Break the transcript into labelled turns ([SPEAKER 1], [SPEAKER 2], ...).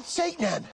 [SPEAKER 1] about Satan.